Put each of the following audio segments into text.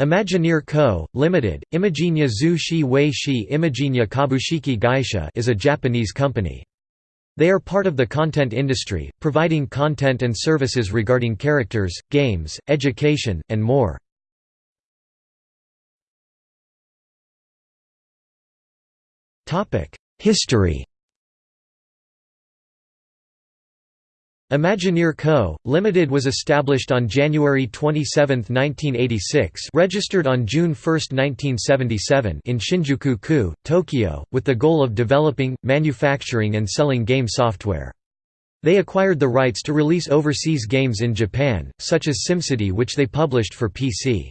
Imagineer Co., Limited, Imagina Zhu Shi Wei Shi Kabushiki Gaisha is a Japanese company. They are part of the content industry, providing content and services regarding characters, games, education, and more. History Imagineer Co., Limited was established on January 27, 1986 registered on June 1, 1977 in Shinjuku-ku, Tokyo, with the goal of developing, manufacturing and selling game software. They acquired the rights to release overseas games in Japan, such as SimCity which they published for PC.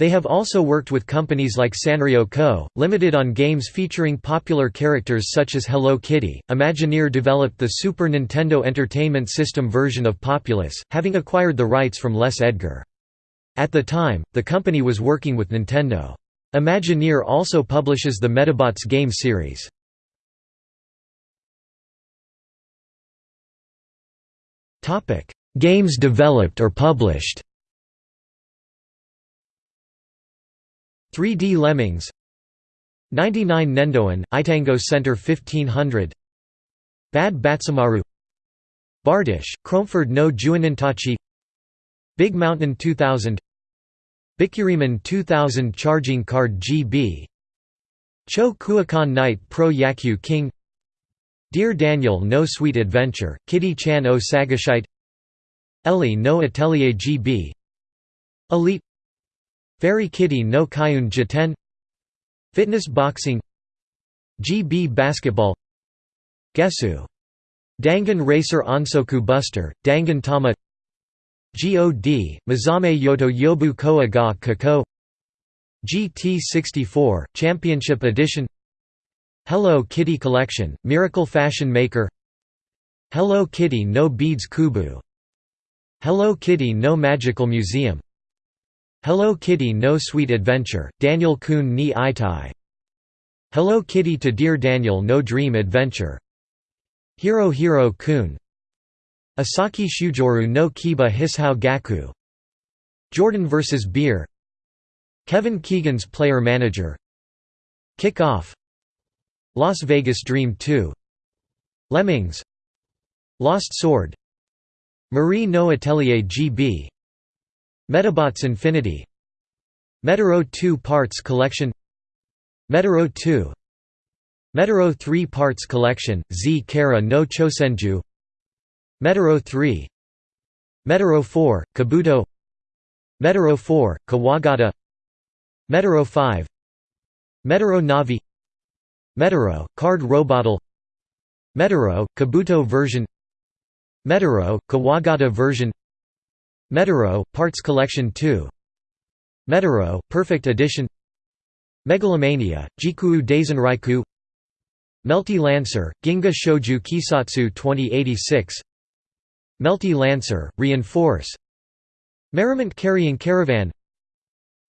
They have also worked with companies like Sanrio Co., Limited on games featuring popular characters such as Hello Kitty. Imagineer developed the Super Nintendo Entertainment System version of Populous, having acquired the rights from Les Edgar. At the time, the company was working with Nintendo. Imagineer also publishes the Medabots game series. Games developed or published 3D Lemmings. 99 Nendoen, Itango Center 1500 Bad Batsamaru. Bardish, Cromford no Juanintachi Big Mountain 2000 Bikkuriman 2000 Charging Card GB Cho Kuokan Knight Pro Yakyu King. Dear Daniel No Sweet Adventure, Kitty Chan O Sagashite. Ellie No Atelier GB Elite Fairy Kitty no Kaiun Jiten. Fitness Boxing. GB Basketball. Gesu. Dangan Racer Onsoku Buster, Dangan Tama. God, Mizame Yoto Yobu Koa ga Kako GT64, Championship Edition. Hello Kitty Collection, Miracle Fashion Maker. Hello Kitty no Beads Kubu. Hello Kitty no Magical Museum Hello Kitty No Sweet Adventure, Daniel Kun ni Itai Hello Kitty to Dear Daniel No Dream Adventure. Hero Hero Kun. Asaki Shujoru no Kiba Hisao Gaku. Jordan vs. Bird. Kevin Keegan's Player Manager. Kick Off Las Vegas Dream 2 Lemmings. Lost Sword. Marie no Atelier GB Medabots Infinity. Medarot 2 Parts Collection. Medarot 2 Medarot 3 Parts Collection, Z Kara no Chosenju. Medarot 3 Medarot 4, Kabuto. Medarot 4, Kawagata. Medarot 5 Medarot Navi. Medarot, Card Robotal Medarot, Kabuto version. Medarot, Kawagata version Medarot, Parts Collection 2 Medarot, Perfect Edition. Megalomania, Jikuu Daisenraiku Melty Lancer, Ginga Shouju Kisatsu 2086 Melty Lancer, Reinforce. Merriment Carrying Caravan.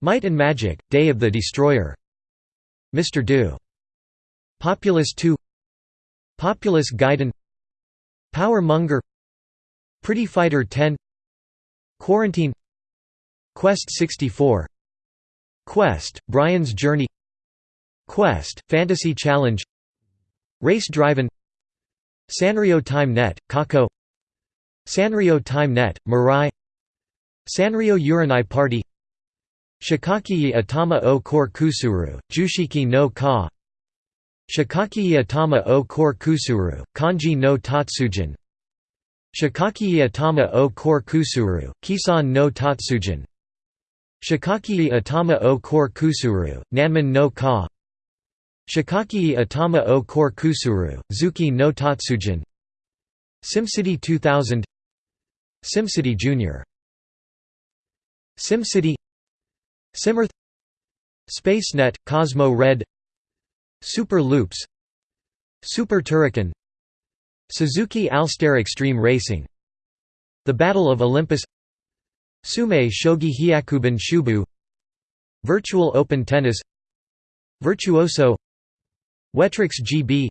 Might and Magic, Day of the Destroyer. Mr. Do. Populous 2 Populous Gaiden. Power Monger. Pretty Fighter 10 Quarantine Quest 64 Quest, Brian's Journey Quest, Fantasy Challenge Race Driven Sanrio Time Net, Kako Sanrio Time Net, Mirai Sanrio Uranai Party Shikaki Atama o Kor Kusuru, Jushiki no Ka Shikaki Atama o Kor Kusuru, Kanji no Tatsujin Shikaki Atama o Kor Kusuru, Kisan no Tatsujin. Shikaki Atama o Kor Kusuru, Nanman no Ka. Shikaki Atama o Kor Kusuru, Zuki no Tatsujin. SimCity 2000 SimCity Jr. SimCity. Simearth SpaceNet, Cosmo Red. Super Loops. Super Turrican Suzuki Alstare Extreme Racing. The Battle of Olympus. Sume Shogi Hyakuben Shubu. Virtual Open Tennis. Virtuoso. Wetrix GB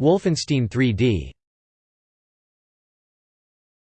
Wolfenstein 3D